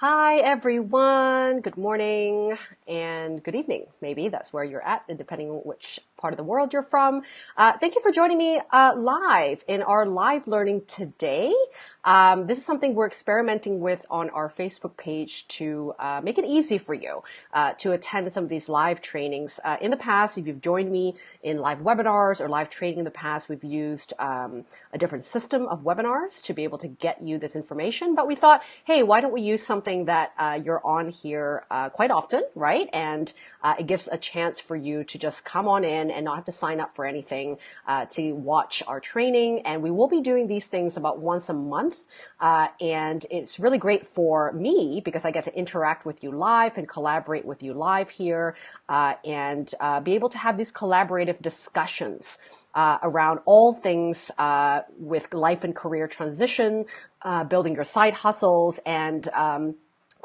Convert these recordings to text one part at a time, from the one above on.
Hi, everyone. Good morning and good evening. Maybe that's where you're at, depending on which part of the world you're from. Uh, thank you for joining me uh, live in our live learning today. Um, this is something we're experimenting with on our Facebook page to uh, make it easy for you uh, to attend some of these live trainings. Uh, in the past, if you've joined me in live webinars or live training in the past, we've used um, a different system of webinars to be able to get you this information. But we thought, hey, why don't we use something that uh, you're on here quite often, right? And it gives a chance for you to just come on in and not have to sign up for anything to watch our training. And we will be doing these things about once a month month. Uh, and it's really great for me because I get to interact with you live and collaborate with you live here uh, and uh, be able to have these collaborative discussions uh, around all things uh, with life and career transition, uh, building your side hustles, and um,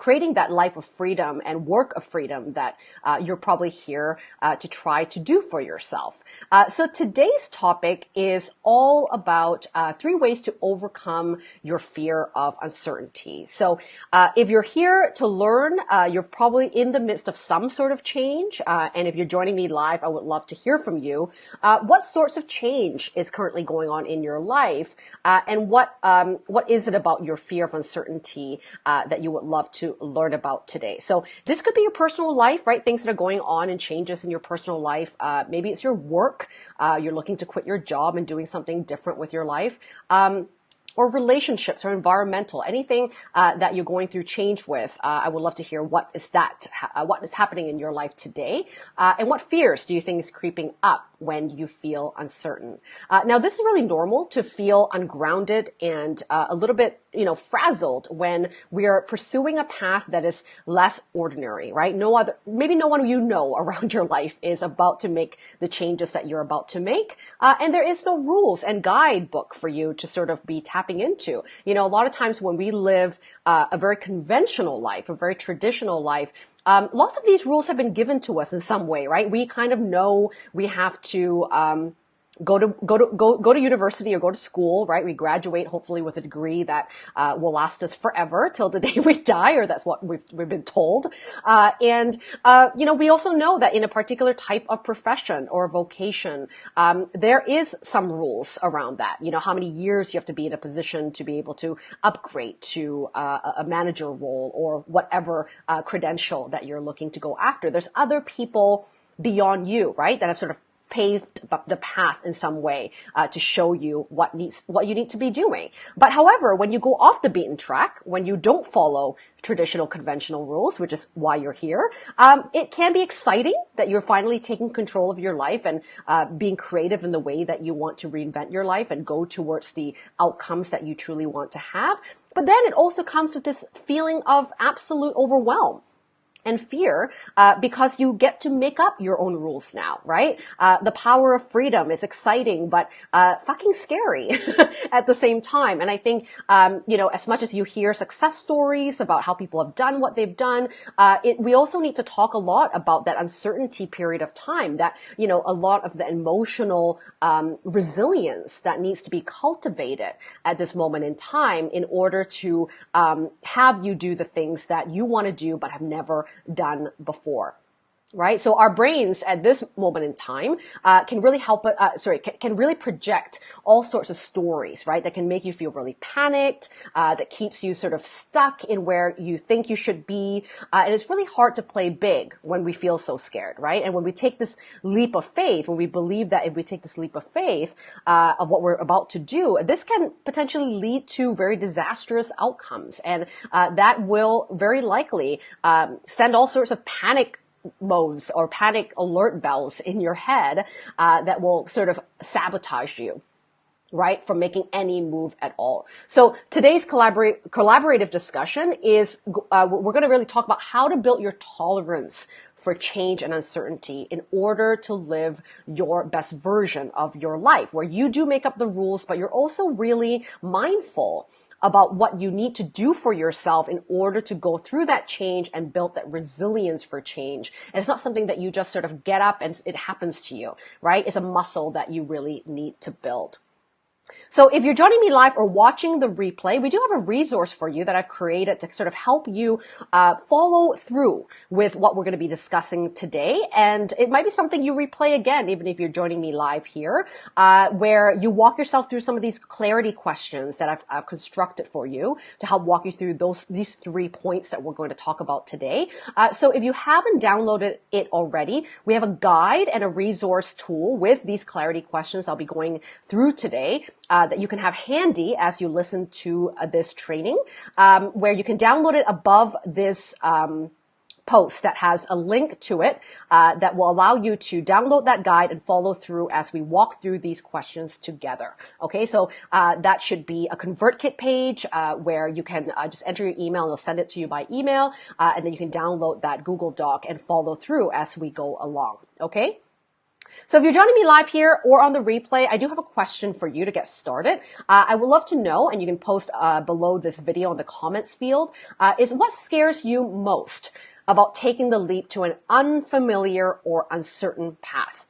creating that life of freedom and work of freedom that uh, you're probably here uh, to try to do for yourself. Uh, so today's topic is all about uh, three ways to overcome your fear of uncertainty. So uh, if you're here to learn, uh, you're probably in the midst of some sort of change. and if you're joining me live, I would love to hear from you. what sorts of change is currently going on in your life? and what, um, what is it about your fear of uncertainty that you would love to learn about today. So this could be your personal life, right? Things that are going on and changes in your personal life. Uh, maybe it's your work. Uh, you're looking to quit your job and doing something different with your life. Um, or relationships or environmental, anything uh, that you're going through change with. Uh, I would love to hear what is that, uh, what is happening in your life today, uh, and what fears do you think is creeping up when you feel uncertain. Uh, now, this is really normal to feel ungrounded and uh, a little bit, you know, frazzled when we are pursuing a path that is less ordinary, right? No other, maybe no one you know around your life is about to make the changes that you're about to make, uh, and there is no rules and guidebook for you to sort of be tapping into. You know, a lot of times when we live uh, a very conventional life, a very traditional life, um, lots of these rules have been given to us in some way, right? We kind of know we have to, um, go to go to go go to university or go to school, right? We graduate hopefully with a degree that uh, will last us forever till the day we die, or that's what we've we've been told. Uh, and uh, you know, we also know that in a particular type of profession or vocation, um, there is some rules around that. You know, how many years you have to be in a position to be able to upgrade to uh, a manager role or whatever uh, credential that you're looking to go after. There's other people beyond you, right? That have sort of paved the path in some way uh, to show you what needs what you need to be doing. But however, when you go off the beaten track, when you don't follow traditional conventional rules, which is why you're here, um, it can be exciting that you're finally taking control of your life and uh, being creative in the way that you want to reinvent your life and go towards the outcomes that you truly want to have. But then it also comes with this feeling of absolute overwhelm and fear uh, because you get to make up your own rules now, right? Uh, the power of freedom is exciting, but uh, fucking scary at the same time. And I think, um, you know, as much as you hear success stories about how people have done what they've done, uh, it, we also need to talk a lot about that uncertainty period of time. That you know, a lot of the emotional um, resilience that needs to be cultivated at this moment in time in order to um, have you do the things that you want to do but have never done before right? So our brains at this moment in time uh, can really help, uh, sorry, can, can, really project all sorts of stories, right? That can make you feel really panicked, uh, that keeps you sort of stuck in where you think you should be. Uh, and it's really hard to play big when we feel so scared, right? And when we take this leap of faith, when we believe that if we take this leap of faith uh, of what we're about to do, this can potentially lead to very disastrous outcomes. And uh, that will very likely um, send all sorts of panic modes or panic alert bells in your head uh, that will sort of sabotage you right, from making any move at all. So today's collaborate, collaborative discussion is, uh, we're going to really talk about how to build your tolerance for change and uncertainty in order to live your best version of your life, where you do make up the rules, but you're also really mindful about what you need to do for yourself in order to go through that change and build that resilience for change. And it's not something that you just sort of get up and it happens to you, right? It's a muscle that you really need to build. So if you're joining me live or watching the replay, we do have a resource for you that I've created to sort of help you uh, follow through with what we're going to be discussing today. And it might be something you replay again, even if you're joining me live here, uh, where you walk yourself through some of these clarity questions that I've, I've, constructed for you to help walk you through those these three points that we're going to talk about today. Uh, so if you haven't downloaded it already, we have a guide and a resource tool with these clarity questions I'll be going through today uh, that you can have handy as you listen to uh, this training, um, where you can download it above this. Um, post that has a link to it uh, that will allow you to download that guide and follow through as we walk through these questions together. Okay, so uh, that should be a ConvertKit page uh, where you can uh, just enter your email and they'll send it to you by email, uh, and then you can download that Google Doc and follow through as we go along. Okay. So if you're joining me live here or on the replay, I do have a question for you to get started. Uh, I would love to know, and you can post uh, below this video in the comments field, uh, is what scares you most about taking the leap to an unfamiliar or uncertain path?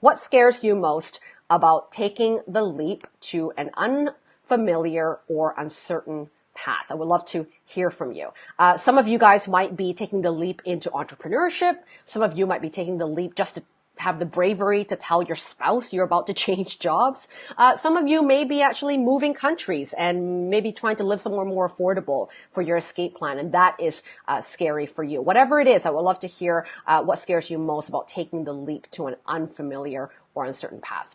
What scares you most about taking the leap to an unfamiliar or uncertain path. I would love to hear from you. Uh, some of you guys might be taking the leap into entrepreneurship. Some of you might be taking the leap just to have the bravery to tell your spouse you're about to change jobs. Uh, some of you may be actually moving countries and maybe trying to live somewhere more affordable for your escape plan, and that is uh, scary for you. Whatever it is, I would love to hear uh, what scares you most about taking the leap to an unfamiliar or uncertain path.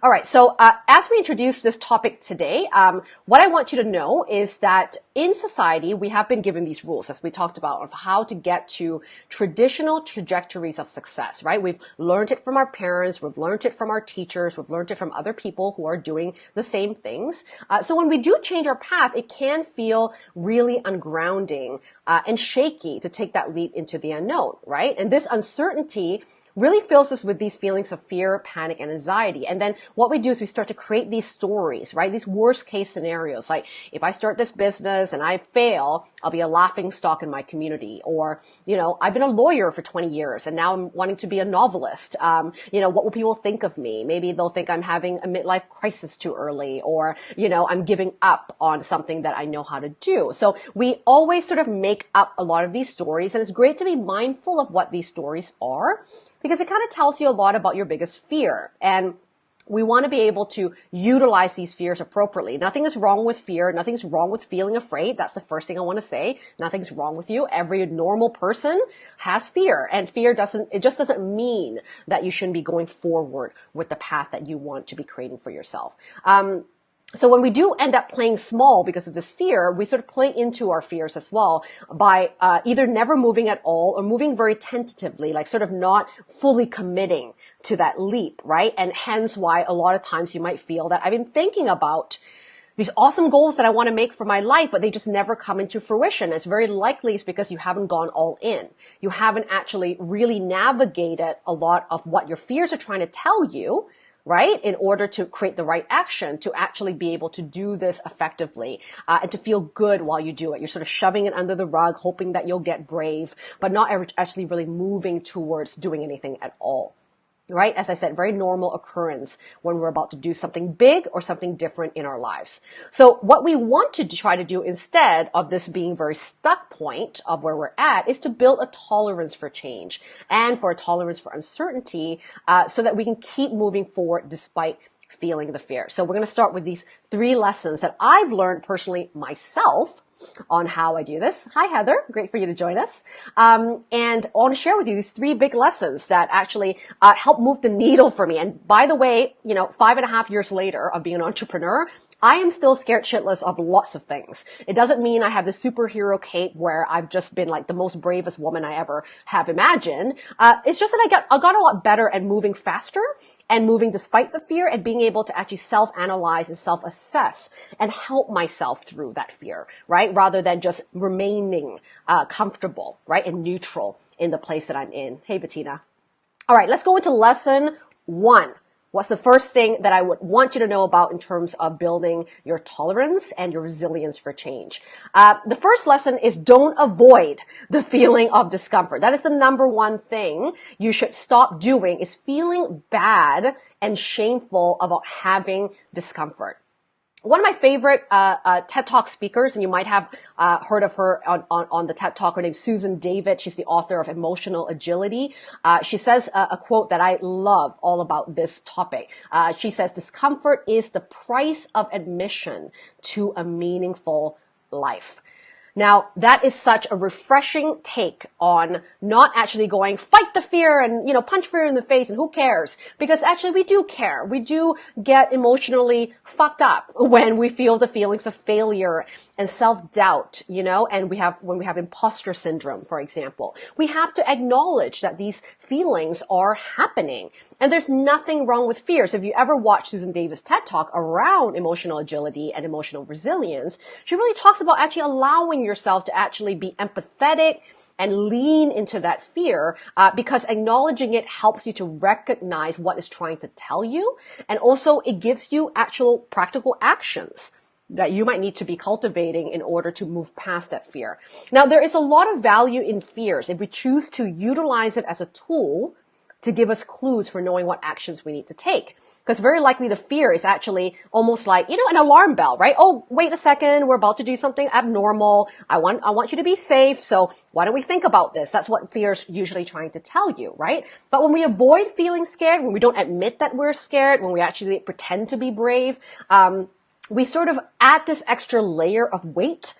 All right. So uh, as we introduce this topic today, um, what I want you to know is that in society we have been given these rules, as we talked about, of how to get to traditional trajectories of success. Right? We've learned it from our parents, we've learned it from our teachers, we've learned it from other people who are doing the same things. Uh, so when we do change our path, it can feel really ungrounding uh, and shaky to take that leap into the unknown. Right? And this uncertainty really fills us with these feelings of fear, panic, and anxiety. And then what we do is we start to create these stories, right? These worst case scenarios. Like if I start this business and I fail, I'll be a laughing stock in my community. Or, you know, I've been a lawyer for 20 years and now I'm wanting to be a novelist. Um, you know, what will people think of me? Maybe they'll think I'm having a midlife crisis too early or, you know, I'm giving up on something that I know how to do. So we always sort of make up a lot of these stories and it's great to be mindful of what these stories are because it kind of tells you a lot about your biggest fear. And we want to be able to utilize these fears appropriately. Nothing is wrong with fear. Nothing's wrong with feeling afraid. That's the first thing I want to say. Nothing's wrong with you. Every normal person has fear and fear doesn't, it just doesn't mean that you shouldn't be going forward with the path that you want to be creating for yourself. Um, so when we do end up playing small because of this fear, we sort of play into our fears as well by uh, either never moving at all or moving very tentatively, like sort of not fully committing to that leap, right? And hence why a lot of times you might feel that I've been thinking about these awesome goals that I want to make for my life, but they just never come into fruition. It's very likely it's because you haven't gone all in. You haven't actually really navigated a lot of what your fears are trying to tell you right? In order to create the right action to actually be able to do this effectively uh, and to feel good while you do it. You're sort of shoving it under the rug, hoping that you'll get brave, but not actually really moving towards doing anything at all right? As I said, very normal occurrence when we're about to do something big or something different in our lives. So what we want to try to do instead of this being very stuck point of where we're at is to build a tolerance for change and for a tolerance for uncertainty uh, so that we can keep moving forward despite feeling the fear. So we're going to start with these three lessons that I've learned personally myself on how I do this. Hi, Heather. Great for you to join us. Um, and I want to share with you these three big lessons that actually uh, help move the needle for me. And by the way, you know, five and a half years later of being an entrepreneur, I am still scared shitless of lots of things. It doesn't mean I have the superhero cape where I've just been like the most bravest woman I ever have imagined. Uh, it's just that I got, I got a lot better at moving faster and moving despite the fear and being able to actually self-analyze and self-assess and help myself through that fear, right? Rather than just remaining uh, comfortable, right, and neutral in the place that I'm in. Hey, Bettina. All right, let's go into lesson one What's the first thing that I would want you to know about in terms of building your tolerance and your resilience for change? Uh, the first lesson is don't avoid the feeling of discomfort. That is the number one thing you should stop doing is feeling bad and shameful about having discomfort one of my favorite uh, uh, TED Talk speakers, and you might have uh, heard of her on, on, on, the TED Talk. Her name's Susan David. She's the author of Emotional Agility. Uh, she says a, a, quote that I love all about this topic. Uh, she says, "Discomfort is the price of admission to a meaningful life." Now, that is such a refreshing take on not actually going fight the fear and, you know, punch fear in the face and who cares? Because actually we do care. We do get emotionally fucked up when we feel the feelings of failure and self-doubt, you know, and we have, when we have imposter syndrome, for example. We have to acknowledge that these feelings are happening. And there's nothing wrong with fear. So if you ever watch Susan David's TED Talk around emotional agility and emotional resilience, she really talks about actually allowing yourself to actually be empathetic and lean into that fear uh, because acknowledging it helps you to recognize what it's trying to tell you and also it gives you actual practical actions that you might need to be cultivating in order to move past that fear. Now, there is a lot of value in fears if we choose to utilize it as a tool to give us clues for knowing what actions we need to take. Because very likely the fear is actually almost like, you know, an alarm bell, right? Oh, wait a second. We're about to do something abnormal. I want, I want you to be safe. So why don't we think about this? That's what fear is usually trying to tell you, right? But when we avoid feeling scared, when we don't admit that we're scared, when we actually pretend to be brave, um, we sort of add this extra layer of weight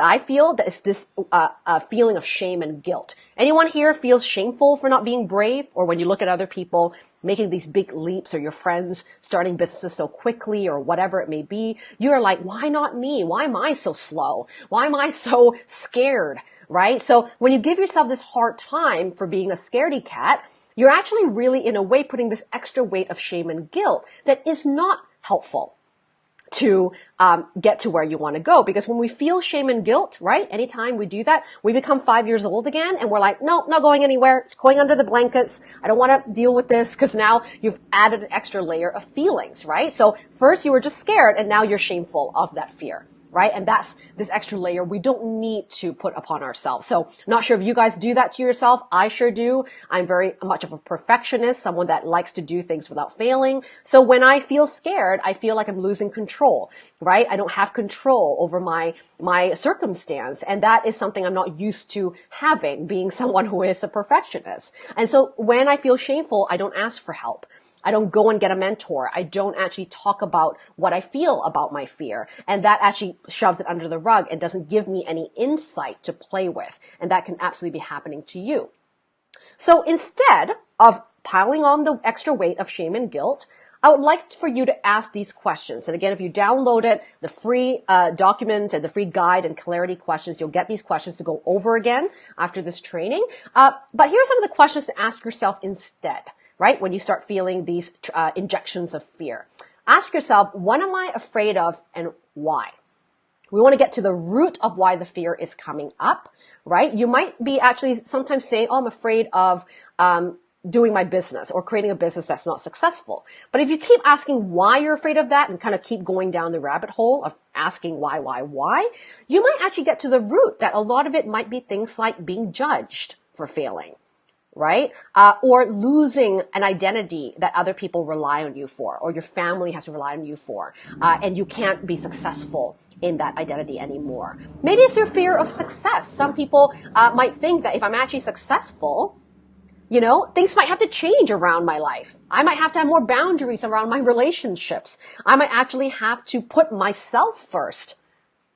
I feel that it's this uh, uh, feeling of shame and guilt. Anyone here feels shameful for not being brave? Or when you look at other people making these big leaps or your friends starting businesses so quickly or whatever it may be, you're like, why not me? Why am I so slow? Why am I so scared? Right? So when you give yourself this hard time for being a scaredy cat, you're actually really in a way putting this extra weight of shame and guilt that is not helpful to um, get to where you want to go. Because when we feel shame and guilt, right? Anytime we do that, we become five years old again, and we're like, no, not going anywhere. It's going under the blankets. I don't want to deal with this because now you've added an extra layer of feelings, right? So first you were just scared, and now you're shameful of that fear right? And that's this extra layer we don't need to put upon ourselves. So not sure if you guys do that to yourself. I sure do. I'm very much of a perfectionist, someone that likes to do things without failing. So when I feel scared, I feel like I'm losing control, right? I don't have control over my, my circumstance. And that is something I'm not used to having, being someone who is a perfectionist. And so when I feel shameful, I don't ask for help. I don't go and get a mentor. I don't actually talk about what I feel about my fear. And that actually shoves it under the rug and doesn't give me any insight to play with. And that can absolutely be happening to you. So instead of piling on the extra weight of shame and guilt, I would like for you to ask these questions. And again, if you download it, the free uh, document and the free guide and clarity questions, you'll get these questions to go over again after this training. Uh, but here are some of the questions to ask yourself instead right? When you start feeling these uh, injections of fear. Ask yourself, what am I afraid of and why? We want to get to the root of why the fear is coming up, right? You might be actually sometimes saying, oh, I'm afraid of, um, doing my business or creating a business that's not successful. But if you keep asking why you're afraid of that and kind of keep going down the rabbit hole of asking why, why, why, you might actually get to the root that a lot of it might be things like being judged for failing right? Uh, or losing an identity that other people rely on you for, or your family has to rely on you for, uh, and you can't be successful in that identity anymore. Maybe it's your fear of success. Some people uh, might think that if I'm actually successful, you know, things might have to change around my life. I might have to have more boundaries around my relationships. I might actually have to put myself first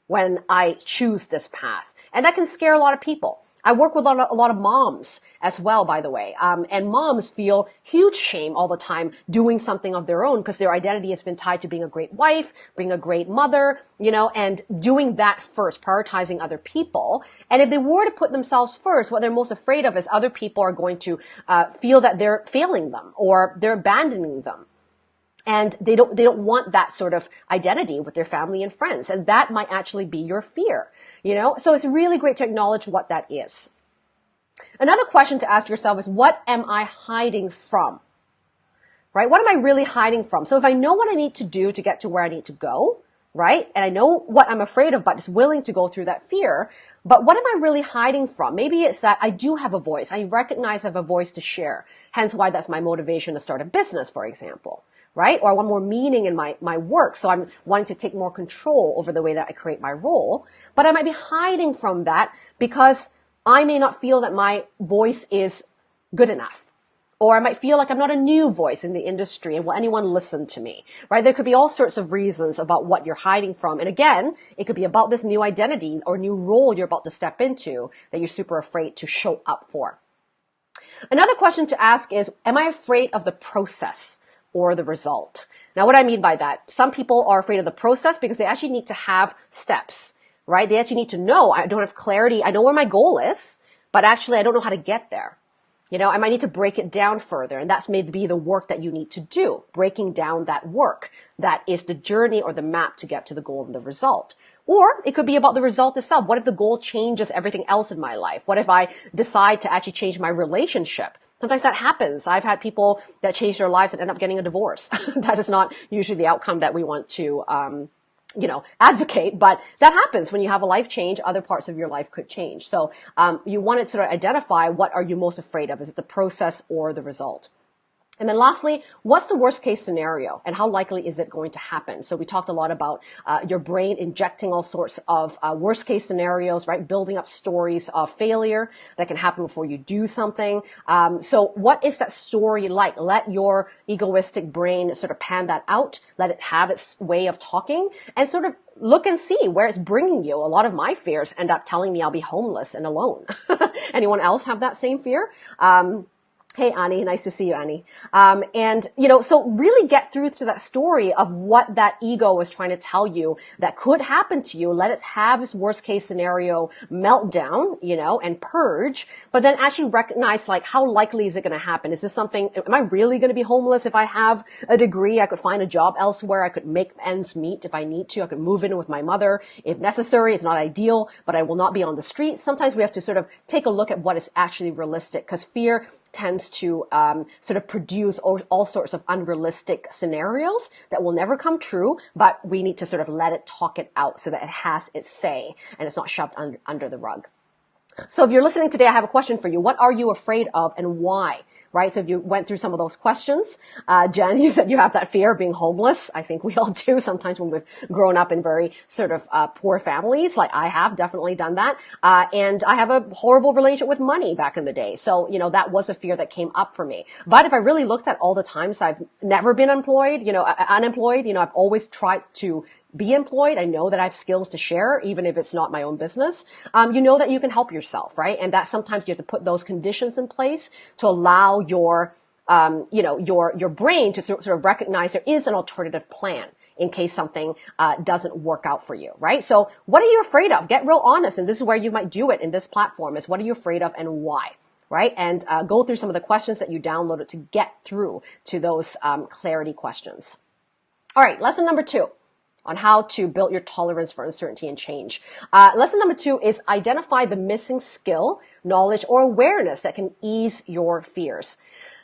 when I choose this path. And that can scare a lot of people. I work with a lot, of, a lot of moms as well, by the way. Um, and moms feel huge shame all the time doing something of their own because their identity has been tied to being a great wife, being a great mother, you know, and doing that first, prioritizing other people. And if they were to put themselves first, what they're most afraid of is other people are going to uh, feel that they're failing them or they're abandoning them and they don't they don't want that sort of identity with their family and friends and that might actually be your fear you know so it's really great to acknowledge what that is another question to ask yourself is what am i hiding from right? What am I really hiding from? So if I know what I need to do to get to where I need to go, right? And I know what I'm afraid of, but just willing to go through that fear. But what am I really hiding from? Maybe it's that I do have a voice. I recognize I have a voice to share. Hence why that's my motivation to start a business, for example, right? Or I want more meaning in my, my work. So I'm wanting to take more control over the way that I create my role. But I might be hiding from that because I may not feel that my voice is good enough or I might feel like I'm not a new voice in the industry and will anyone listen to me, right? There could be all sorts of reasons about what you're hiding from. And again, it could be about this new identity or new role you're about to step into that you're super afraid to show up for. Another question to ask is, am I afraid of the process or the result? Now, what I mean by that, some people are afraid of the process because they actually need to have steps, right? They actually need to know, I don't have clarity. I know where my goal is, but actually I don't know how to get there. You know, I might need to break it down further. And that's maybe the work that you need to do, breaking down that work. That is the journey or the map to get to the goal and the result. Or it could be about the result itself. What if the goal changes everything else in my life? What if I decide to actually change my relationship? Sometimes that happens. I've had people that change their lives and end up getting a divorce. that is not usually the outcome that we want to, um, you know, advocate, but that happens when you have a life change. Other parts of your life could change. So um, you want to sort of identify what are you most afraid of? Is it the process or the result? And then lastly, what's the worst case scenario and how likely is it going to happen? So we talked a lot about uh, your brain injecting all sorts of uh, worst case scenarios, right? Building up stories of failure that can happen before you do something. Um, so what is that story like? Let your egoistic brain sort of pan that out. Let it have its way of talking and sort of look and see where it's bringing you. A lot of my fears end up telling me I'll be homeless and alone. Anyone else have that same fear? Um, Hey, Annie, nice to see you, Annie. Um, and, you know, so really get through to that story of what that ego was trying to tell you that could happen to you. Let it have this worst case scenario meltdown, you know, and purge, but then actually recognize like how likely is it going to happen? Is this something, am I really going to be homeless if I have a degree? I could find a job elsewhere. I could make ends meet if I need to. I could move in with my mother if necessary. It's not ideal, but I will not be on the streets. Sometimes we have to sort of take a look at what is actually realistic because fear tends to um, sort of produce all, all, sorts of unrealistic scenarios that will never come true, but we need to sort of let it talk it out so that it has its say and it's not shoved under, under the rug. So if you're listening today, I have a question for you. What are you afraid of and why? Right? So if you went through some of those questions, uh, Jen, you said you have that fear of being homeless. I think we all do sometimes when we've grown up in very sort of uh, poor families. Like I have definitely done that, uh, and I have a horrible relationship with money back in the day. So you know that was a fear that came up for me. But if I really looked at all the times I've never been employed, you know, unemployed, you know, I've always tried to be employed. I know that I have skills to share, even if it's not my own business. Um, you know that you can help yourself, right? And that sometimes you have to put those conditions in place to allow your, um, you know, your your brain to sort of recognize there is an alternative plan in case something uh, doesn't work out for you, right? So, what are you afraid of? Get real honest, and this is where you might do it in this platform. Is what are you afraid of and why? Right, and uh, go through some of the questions that you downloaded to get through to those um, clarity questions. All right, lesson number two on how to build your tolerance for uncertainty and change. Uh, lesson number two is identify the missing skill, knowledge, or awareness that can ease your fears.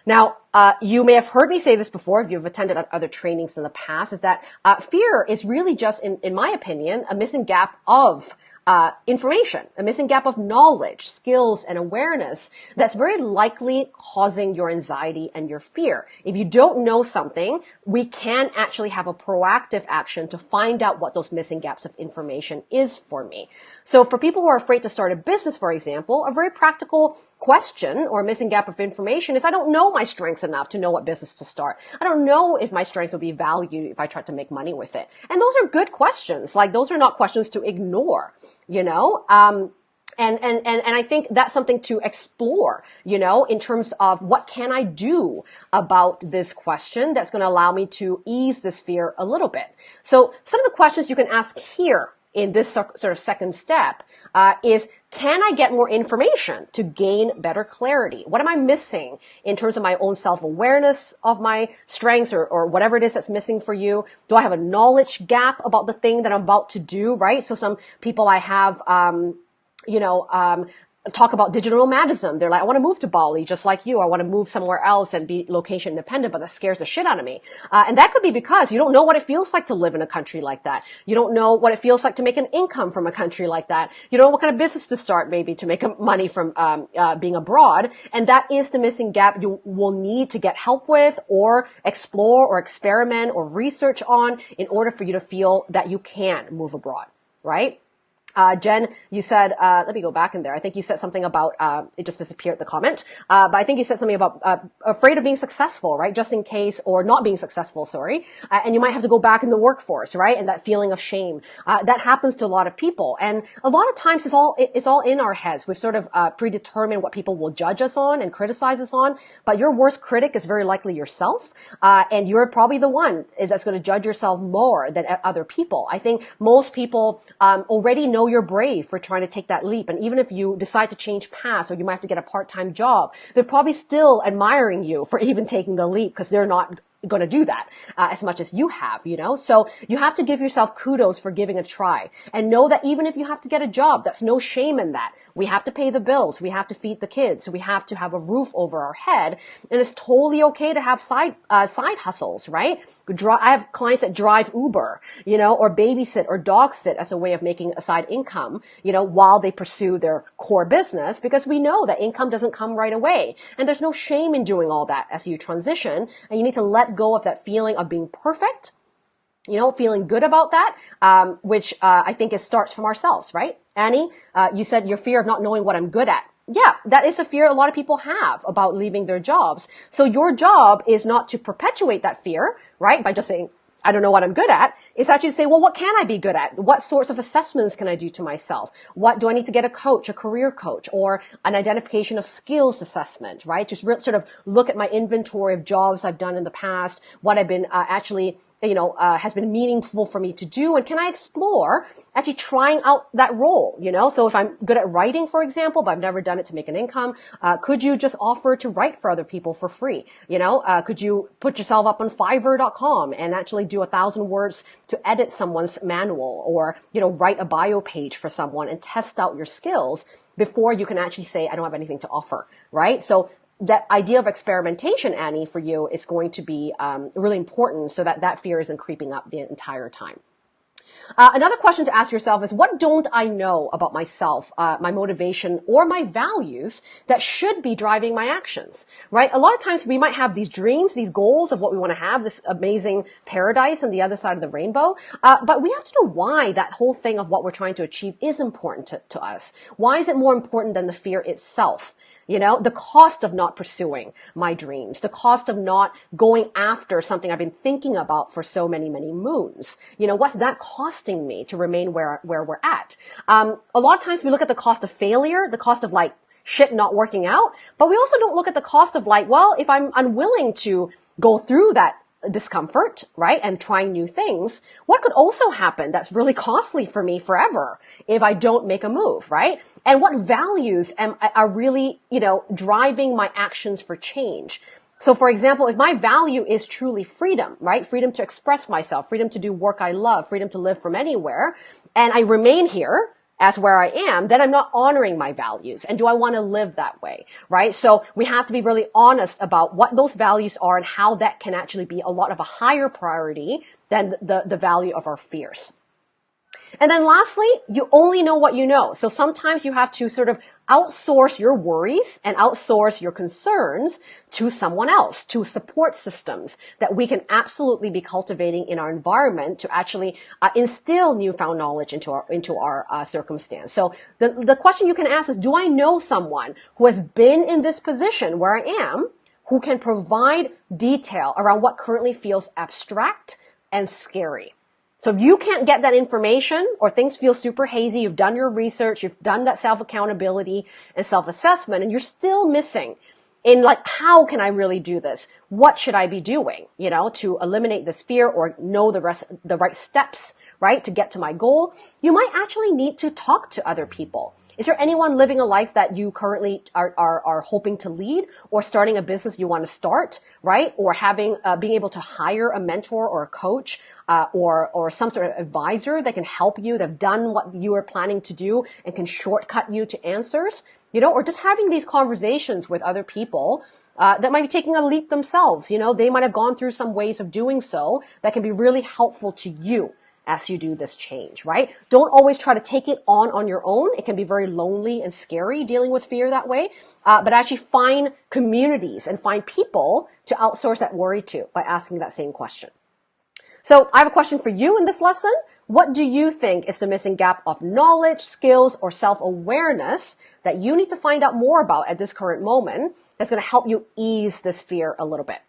Now, uh, you may have heard me say this before if you've attended other trainings in the past, is that uh, fear is really just, in, in my opinion, a missing gap of uh, information, a missing gap of knowledge, skills, and awareness that's very likely causing your anxiety and your fear. If you don't know something, we can actually have a proactive action to find out what those missing gaps of information is for me. So for people who are afraid to start a business, for example, a very practical question or missing gap of information is I don't know my strengths enough to know what business to start. I don't know if my strengths will be valued if I try to make money with it. And those are good questions. Like those are not questions to ignore you know? Um, and, and, and, and I think that's something to explore, you know, in terms of what can I do about this question that's going to allow me to ease this fear a little bit. So some of the questions you can ask here in this sort of second step uh, is can I get more information to gain better clarity? What am I missing in terms of my own self-awareness of my strengths or, or whatever it is that's missing for you? Do I have a knowledge gap about the thing that I'm about to do, right? So some people I have, um, you know, um, talk about digital nomadism. They're like, I want to move to Bali just like you. I want to move somewhere else and be location independent, but that scares the shit out of me. Uh, and that could be because you don't know what it feels like to live in a country like that. You don't know what it feels like to make an income from a country like that. You don't know what kind of business to start maybe to make money from um, uh, being abroad. And that is the missing gap you will need to get help with or explore or experiment or research on in order for you to feel that you can move abroad, right? Uh, Jen, you said, uh, let me go back in there. I think you said something about, uh, it just disappeared the comment. Uh, but I think you said something about, uh, afraid of being successful, right? Just in case, or not being successful, sorry. Uh, and you might have to go back in the workforce, right? And that feeling of shame. that happens to a lot of people. And a lot of times it's all, it's all in our heads. We've sort of, predetermined what people will judge us on and criticize us on. But your worst critic is very likely yourself. and you're probably the one that's going to judge yourself more than other people. I think most people, um, already know know you're brave for trying to take that leap. And even if you decide to change paths or you might have to get a part-time job, they're probably still admiring you for even taking the leap because they're not going to do that uh, as much as you have, you know? So you have to give yourself kudos for giving a try and know that even if you have to get a job, that's no shame in that. We have to pay the bills. We have to feed the kids. We have to have a roof over our head. And it's totally okay to have side, uh, side hustles, right? I have clients that drive Uber, you know, or babysit or dog sit as a way of making a side income, you know, while they pursue their core business because we know that income doesn't come right away. And there's no shame in doing all that as you transition and you need to let go of that feeling of being perfect you know, feeling good about that, um, which uh, I think it starts from ourselves, right? Annie, uh, you said your fear of not knowing what I'm good at. Yeah, that is a fear a lot of people have about leaving their jobs. So your job is not to perpetuate that fear, right? By just saying, I don't know what I'm good at. It's actually to say, well, what can I be good at? What sorts of assessments can I do to myself? What do I need to get a coach, a career coach, or an identification of skills assessment, right? Just sort of look at my inventory of jobs I've done in the past, what I've been uh, actually you know, uh, has been meaningful for me to do? And can I explore actually trying out that role, you know? So if I'm good at writing, for example, but I've never done it to make an income, uh, could you just offer to write for other people for free? You know, uh, could you put yourself up on fiverr.com and actually do a thousand words to edit someone's manual or, you know, write a bio page for someone and test out your skills before you can actually say, I don't have anything to offer, right? So that idea of experimentation, Annie, for you is going to be um, really important so that that fear isn't creeping up the entire time. Uh, another question to ask yourself is what don't I know about myself, uh, my motivation, or my values that should be driving my actions? Right? A lot of times we might have these dreams, these goals of what we want to have, this amazing paradise on the other side of the rainbow, uh, but we have to know why that whole thing of what we're trying to achieve is important to, to us. Why is it more important than the fear itself? You know, the cost of not pursuing my dreams, the cost of not going after something I've been thinking about for so many, many moons. You know, what's that costing me to remain where, where we're at? Um, a lot of times we look at the cost of failure, the cost of like shit not working out, but we also don't look at the cost of like, well, if I'm unwilling to go through that discomfort, right? And trying new things. What could also happen that's really costly for me forever if I don't make a move, right? And what values am, are really, you know, driving my actions for change? So for example, if my value is truly freedom, right? Freedom to express myself, freedom to do work I love, freedom to live from anywhere, and I remain here, as where I am, then I'm not honoring my values. And do I want to live that way? Right? So we have to be really honest about what those values are and how that can actually be a lot of a higher priority than the, the value of our fears. And then lastly, you only know what you know. So sometimes you have to sort of outsource your worries and outsource your concerns to someone else, to support systems that we can absolutely be cultivating in our environment to actually uh, instill newfound knowledge into our into our uh, circumstance. So the the question you can ask is, do I know someone who has been in this position where I am, who can provide detail around what currently feels abstract and scary? So if you can't get that information or things feel super hazy, you've done your research, you've done that self accountability and self assessment and you're still missing in like, how can I really do this? What should I be doing, you know, to eliminate this fear or know the rest, the right steps, right, to get to my goal? You might actually need to talk to other people. Is there anyone living a life that you currently are, are, are hoping to lead or starting a business you want to start, right? Or having, uh, being able to hire a mentor or a coach, uh, or, or some sort of advisor that can help you, that have done what you are planning to do and can shortcut you to answers? you know, or just having these conversations with other people uh, that might be taking a leap themselves. You know, they might have gone through some ways of doing so that can be really helpful to you as you do this change, right? Don't always try to take it on on your own. It can be very lonely and scary dealing with fear that way. Uh, but actually find communities and find people to outsource that worry to by asking that same question. So I have a question for you in this lesson. What do you think is the missing gap of knowledge, skills, or self-awareness that you need to find out more about at this current moment that's going to help you ease this fear a little bit?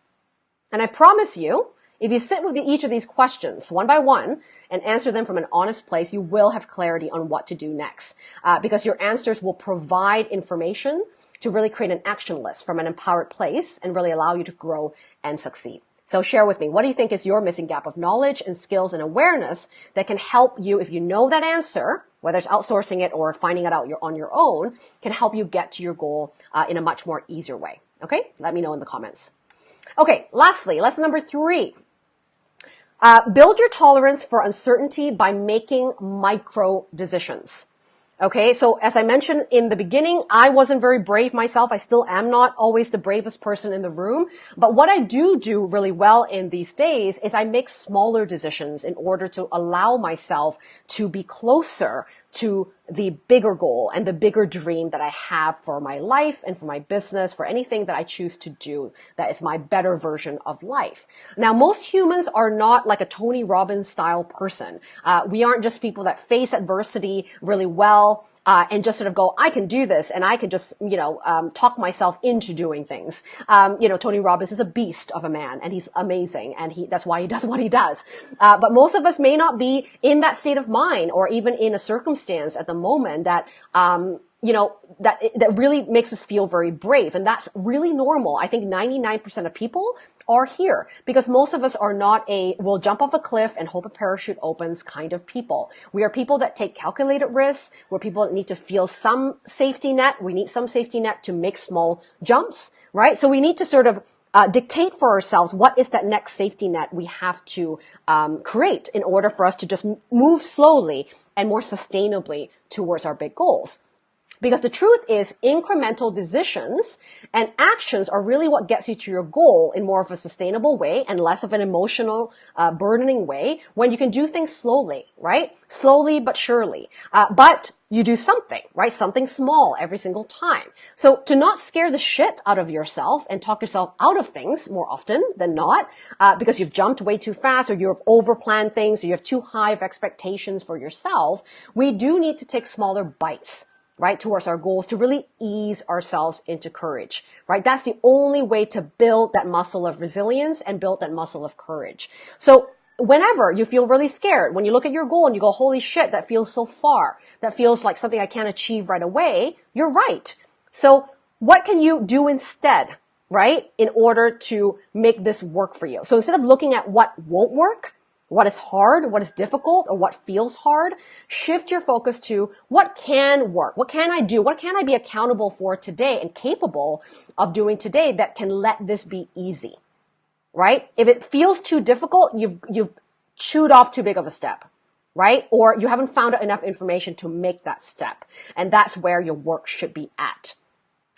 And I promise you, if you sit with each of these questions one by one and answer them from an honest place, you will have clarity on what to do next. Uh, because your answers will provide information to really create an action list from an empowered place and really allow you to grow and succeed. So share with me, what do you think is your missing gap of knowledge and skills and awareness that can help you, if you know that answer, whether it's outsourcing it or finding it out on your own, can help you get to your goal uh, in a much more easier way. Okay, let me know in the comments. Okay, lastly, lesson number three. Uh, build your tolerance for uncertainty by making micro decisions. Okay, so as I mentioned in the beginning, I wasn't very brave myself. I still am not always the bravest person in the room. But what I do do really well in these days is I make smaller decisions in order to allow myself to be closer to the bigger goal and the bigger dream that I have for my life and for my business, for anything that I choose to do that is my better version of life. Now, most humans are not like a Tony Robbins style person. Uh, we aren't just people that face adversity really well uh, and just sort of go, I can do this, and I can just, you know, um, talk myself into doing things. Um, you know, Tony Robbins is a beast of a man, and he's amazing, and he that's why he does what he does. Uh, but most of us may not be in that state of mind, or even in a circumstance at the moment that um, you know, that, that really makes us feel very brave. And that's really normal. I think 99% of people are here because most of us are not a will jump off a cliff and hope a parachute opens kind of people. We are people that take calculated risks. We're people that need to feel some safety net. We need some safety net to make small jumps, right? So we need to sort of uh, dictate for ourselves what is that next safety net we have to um, create in order for us to just move slowly and more sustainably towards our big goals. Because the truth is incremental decisions and actions are really what gets you to your goal in more of a sustainable way and less of an emotional, uh, burdening way when you can do things slowly, right? Slowly but surely. Uh, but you do something, right? Something small every single time. So to not scare the shit out of yourself and talk yourself out of things more often than not, uh, because you've jumped way too fast or you've overplanned things or you have too high of expectations for yourself, we do need to take smaller bites right, towards our goals to really ease ourselves into courage, right? That's the only way to build that muscle of resilience and build that muscle of courage. So whenever you feel really scared, when you look at your goal and you go, holy shit, that feels so far. That feels like something I can't achieve right away. You're right. So what can you do instead, right? In order to make this work for you. So instead of looking at what won't work, what is hard, what is difficult, or what feels hard, shift your focus to what can work, what can I do, what can I be accountable for today and capable of doing today that can let this be easy, right? If it feels too difficult, you've, you've chewed off too big of a step, right? Or you haven't found enough information to make that step. And that's where your work should be at.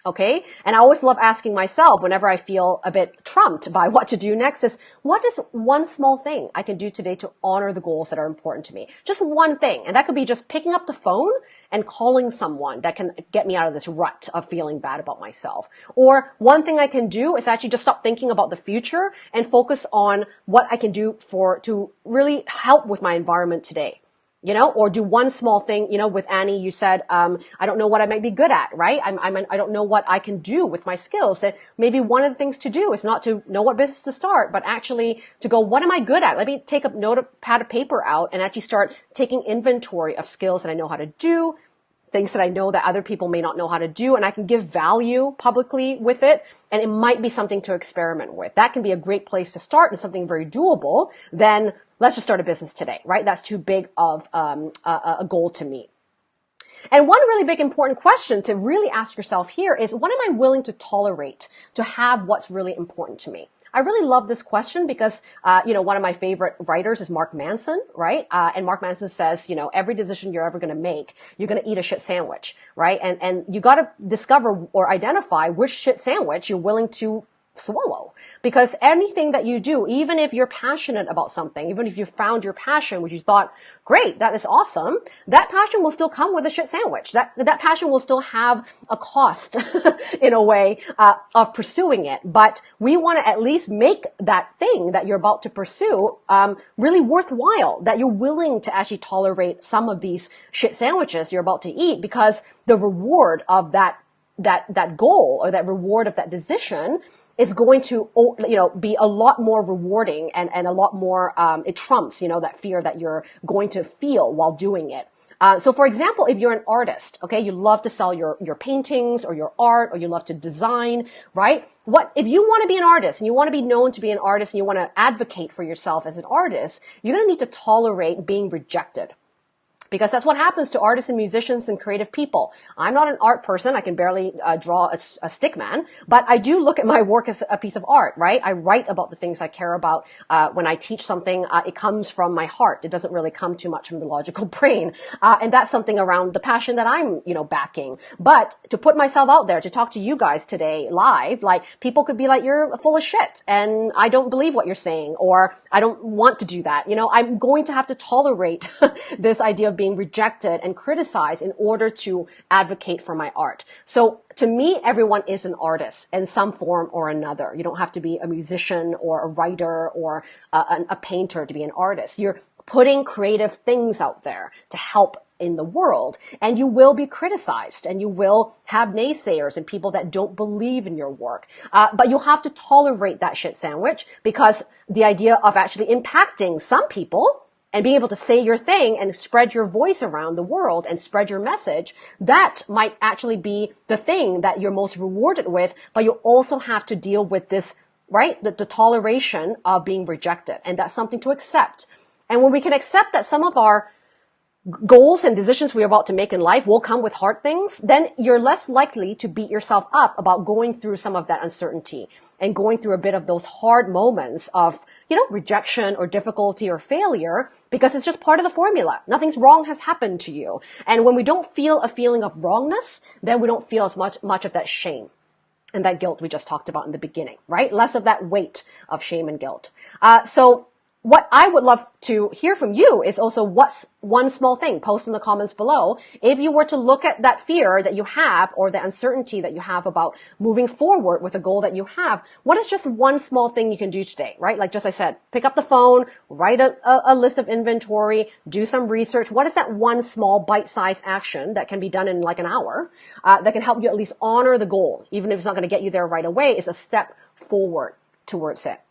Okay. And I always love asking myself whenever I feel a bit trumped by what to do next is what is one small thing I can do today to honor the goals that are important to me? Just one thing. And that could be just picking up the phone and calling someone that can get me out of this rut of feeling bad about myself. Or one thing I can do is actually just stop thinking about the future and focus on what I can do for, to really help with my environment today you know, or do one small thing, you know, with Annie, you said, um, I don't know what I might be good at, right? I'm, I'm, I don't know what I can do with my skills. That maybe one of the things to do is not to know what business to start, but actually to go, what am I good at? Let me take a notepad of paper out and actually start taking inventory of skills that I know how to do, things that I know that other people may not know how to do, and I can give value publicly with it. And it might be something to experiment with. That can be a great place to start and something very doable. Then let's just start a business today, right? That's too big of um, a, a goal to meet. And one really big important question to really ask yourself here is what am I willing to tolerate to have what's really important to me? I really love this question because, uh, you know, one of my favorite writers is Mark Manson, right? Uh, and Mark Manson says, you know, every decision you're ever going to make, you're going to eat a shit sandwich, right? And, and you got to discover or identify which shit sandwich you're willing to swallow. Because anything that you do, even if you're passionate about something, even if you found your passion, which you thought, great, that is awesome, that passion will still come with a shit sandwich. That, that passion will still have a cost in a way, uh, of pursuing it. But we want to at least make that thing that you're about to pursue, um, really worthwhile, that you're willing to actually tolerate some of these shit sandwiches you're about to eat because the reward of that that that goal or that reward of that decision is going to, you know, be a lot more rewarding and, and a lot more, um, it trumps, you know, that fear that you're going to feel while doing it. Uh, so for example, if you're an artist, okay, you love to sell your, your paintings or your art or you love to design, right? What, if you want to be an artist and you want to be known to be an artist and you want to advocate for yourself as an artist, you're going to need to tolerate being rejected because that's what happens to artists and musicians and creative people. I'm not an art person. I can barely uh, draw a, a, stick man, but I do look at my work as a piece of art, right? I write about the things I care about. Uh, when I teach something, uh, it comes from my heart. It doesn't really come too much from the logical brain. Uh, and that's something around the passion that I'm, you know, backing. But to put myself out there, to talk to you guys today live, like people could be like, you're full of shit and I don't believe what you're saying or I don't want to do that. You know, I'm going to have to tolerate this idea of being rejected and criticized in order to advocate for my art. So to me, everyone is an artist in some form or another. You don't have to be a musician or a writer or a, a painter to be an artist. You're putting creative things out there to help in the world and you will be criticized and you will have naysayers and people that don't believe in your work. Uh, but you have to tolerate that shit sandwich because the idea of actually impacting some people and being able to say your thing and spread your voice around the world and spread your message, that might actually be the thing that you're most rewarded with, but you also have to deal with this, right? The, the toleration of being rejected. And that's something to accept. And when we can accept that some of our goals and decisions we're about to make in life will come with hard things, then you're less likely to beat yourself up about going through some of that uncertainty and going through a bit of those hard moments of you know, rejection or difficulty or failure because it's just part of the formula. Nothing's wrong has happened to you. And when we don't feel a feeling of wrongness, then we don't feel as much, much of that shame and that guilt we just talked about in the beginning, right? Less of that weight of shame and guilt. Uh, so what I would love to hear from you is also what's one small thing. Post in the comments below. If you were to look at that fear that you have or the uncertainty that you have about moving forward with a goal that you have, what is just one small thing you can do today, right? Like just I said, pick up the phone, write a, a, list of inventory, do some research. What is that one small bite-sized action that can be done in like an hour uh, that can help you at least honor the goal, even if it's not going to get you there right away? Is a step forward towards it.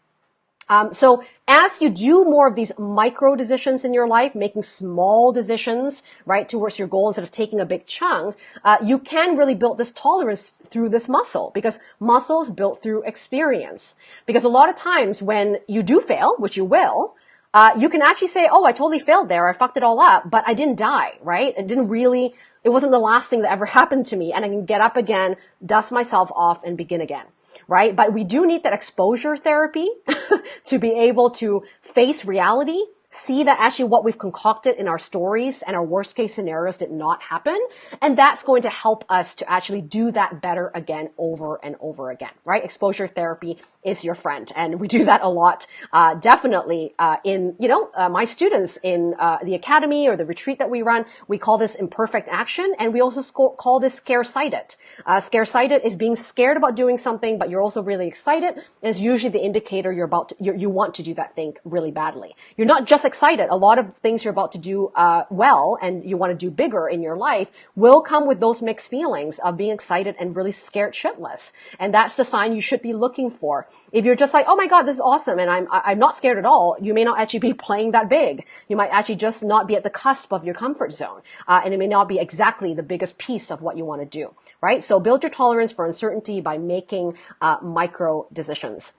Um, so as you do more of these micro decisions in your life, making small decisions, right, towards your goal instead of taking a big chunk, uh, you can really build this tolerance through this muscle because muscle is built through experience. Because a lot of times when you do fail, which you will, uh, you can actually say, oh, I totally failed there. I fucked it all up, but I didn't die, right? It didn't really, it wasn't the last thing that ever happened to me. And I can get up again, dust myself off and begin again right? But we do need that exposure therapy to be able to face reality see that actually what we've concocted in our stories and our worst case scenarios did not happen. And that's going to help us to actually do that better again over and over again, right? Exposure therapy is your friend. And we do that a lot, uh, definitely, uh, in, you know, uh, my students in, uh, the academy or the retreat that we run, we call this imperfect action. And we also call this scare-sighted. Uh, scare-sighted is being scared about doing something, but you're also really excited. Is usually the indicator you're about to, you want to do that thing really badly. You're not just excited. A lot of things you're about to do uh, well and you want to do bigger in your life will come with those mixed feelings of being excited and really scared shitless. And that's the sign you should be looking for. If you're just like, oh my god, this is awesome, and I'm I'm not scared at all, you may not actually be playing that big. You might actually just not be at the cusp of your comfort zone, uh, and it may not be exactly the biggest piece of what you want to do. Right? So build your tolerance for uncertainty by making uh, micro decisions.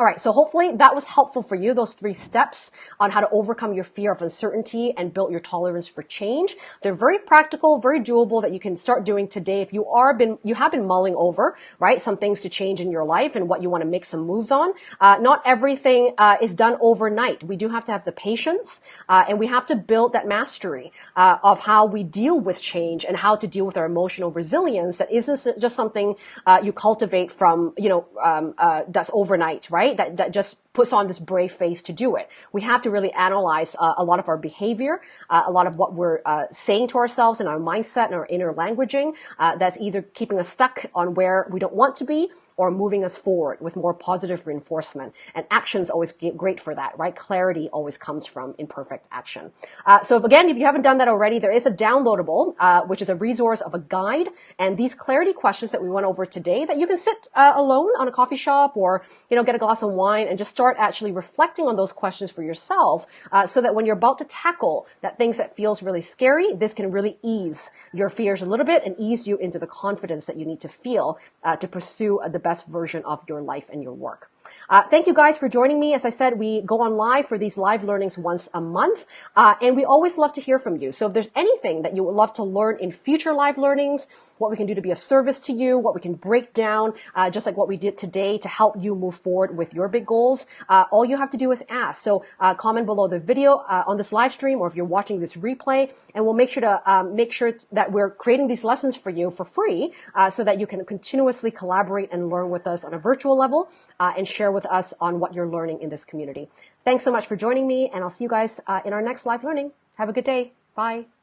All right, so hopefully that was helpful for you, those three steps on how to overcome your fear of uncertainty and build your tolerance for change. They're very practical, very doable that you can start doing today if you are been, you have been mulling over, right, some things to change in your life and what you want to make some moves on. Uh, not everything uh, is done overnight. We do have to have the patience uh, and we have to build that mastery uh, of how we deal with change and how to deal with our emotional resilience that isn't just something uh, you cultivate from, you know, um, uh, that's overnight, right? Right? That, that just puts on this brave face to do it. We have to really analyze uh, a lot of our behavior, uh, a lot of what we're uh, saying to ourselves and our mindset and our inner languaging uh, that's either keeping us stuck on where we don't want to be or moving us forward with more positive reinforcement. And action's always great for that, right? Clarity always comes from imperfect action. Uh, so if, again, if you haven't done that already, there is a downloadable, uh, which is a resource of a guide and these clarity questions that we went over today that you can sit alone on a coffee shop or, you know, get a glass of wine and just start start actually reflecting on those questions for yourself uh, so that when you're about to tackle that things that feels really scary, this can really ease your fears a little bit and ease you into the confidence that you need to feel uh, to pursue the best version of your life and your work. Uh, thank you guys for joining me. As I said, we go on live for these live learnings once a month, uh, and we always love to hear from you. So if there's anything that you would love to learn in future live learnings, what we can do to be of service to you, what we can break down, uh, just like what we did today to help you move forward with your big goals, uh, all you have to do is ask. So uh, comment below the video uh, on this live stream, or if you're watching this replay, and we'll make sure to um, make sure that we're creating these lessons for you for free, so that you can continuously collaborate and learn with us on a virtual level and share with with us on what you're learning in this community. Thanks so much for joining me, and I'll see you guys uh, in our next live learning. Have a good day. Bye.